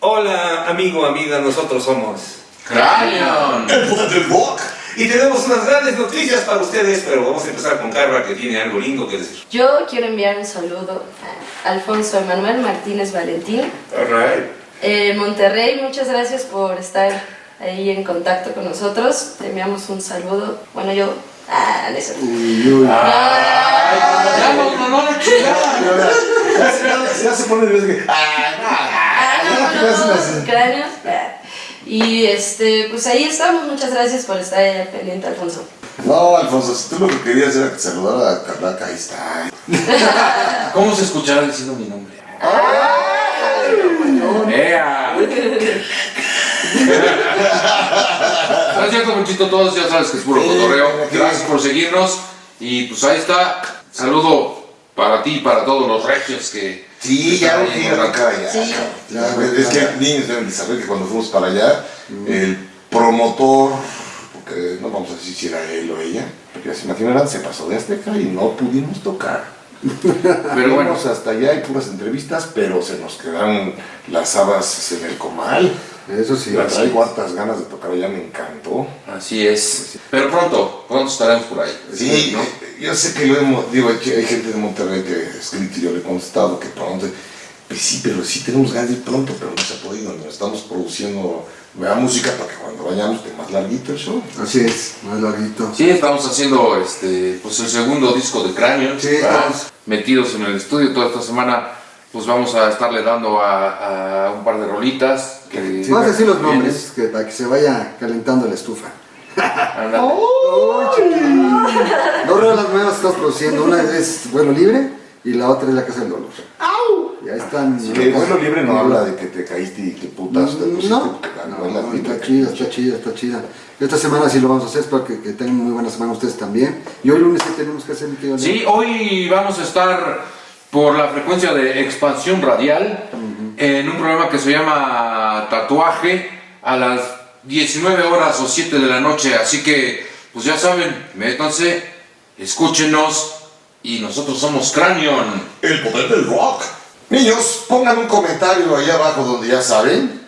Hola, amigo, amiga, nosotros somos Cranion. El rock. Y tenemos unas grandes noticias para ustedes, pero vamos a empezar con Carla, que tiene algo lindo que decir. Yo quiero enviar un saludo a Alfonso Emanuel Martínez Valentín. Alright. Eh, Monterrey, muchas gracias por estar ahí en contacto con nosotros. Te enviamos un saludo. Bueno, yo... Ah, no es cierto. Ya no, no, no, no, chingada. Ya se, ya se pone de vez que. ¡Ah, Ah, no! no, ¿Qué no, hacen no, cráneos. Y este, pues ahí estamos. Muchas gracias por estar ahí al pendiente, Alfonso. No, Alfonso, si tú lo que querías era que saludara a Carlaca, ahí está. ¿Cómo se escuchará diciendo mi nombre? ¡Ea! No es cierto, Monchito, todos ya sabes que es puro cotorreo. Gracias por seguirnos. Y pues ahí está. Saludo para ti y para todos los regios que. Sí, ya en quiero tocar allá. Sí. Ya, es que niños deben de saber que cuando fuimos para allá, el promotor, porque no vamos a decir si era él o ella, porque ya se imaginarán, se pasó de Azteca y no pudimos tocar. Pero bueno, Fuimos hasta allá hay puras entrevistas, pero se nos quedaron las habas en el comal. Eso sí. Traigo hartas ganas de tocar allá, me encantó. así es. Pero pronto, pronto estaremos por ahí. Sí, ¿no? Yo sé que lo hemos, digo, hay, hay gente de Monterrey que ha escrito y yo le he contestado que pronto, pues sí, pero sí tenemos ganas de ir pronto, pero no se ha podido, ¿no? estamos produciendo nueva música para que cuando vayamos esté más larguito el show. Así es, más larguito. Sí, estamos haciendo este, pues el segundo disco de Cráneo. Sí, estamos. metidos en el estudio toda esta semana. Pues vamos a estarle dando a, a un par de rolitas. Que, Vamos a decir los nombres que, para que se vaya calentando la estufa. Ándale. ¡Uy, chiquilín! Dos rolas nuevas estamos produciendo. Una es Vuelo Libre y la otra es La Casa del Dolor. Ya están. Que el vuelo libre no habla de que te caíste y que putas te pusiste, No, está que- chida, está chida, está chida. Esta semana sí lo vamos a hacer, espero que, que tengan muy buena semana ustedes también. Y hoy lunes, ¿qué tenemos que hacer, mi querido Sí, hoy vamos a estar por la frecuencia de expansión radial en un programa que se llama Tatuaje a las 19 horas o 7 de la noche. Así que, pues ya saben, métanse, escúchenos y nosotros somos Cranion. El poder del rock. Niños, pongan un comentario ahí abajo donde ya saben.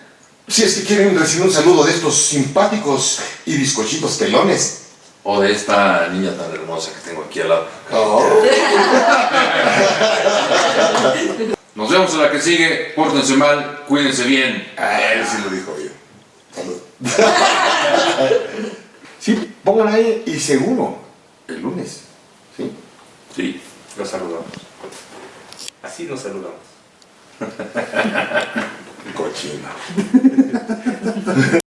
Si es que quieren recibir un saludo de estos simpáticos y bizcochitos pelones. O de esta niña tan hermosa que tengo aquí al lado. Oh. Nos vemos en la que sigue. Pórtense mal, cuídense bien. Ah, él sí lo dijo bien. Salud. sí, pongan ahí y seguro, el lunes. ¿sí? Sí, los saludamos. Así nos saludamos. Cochino.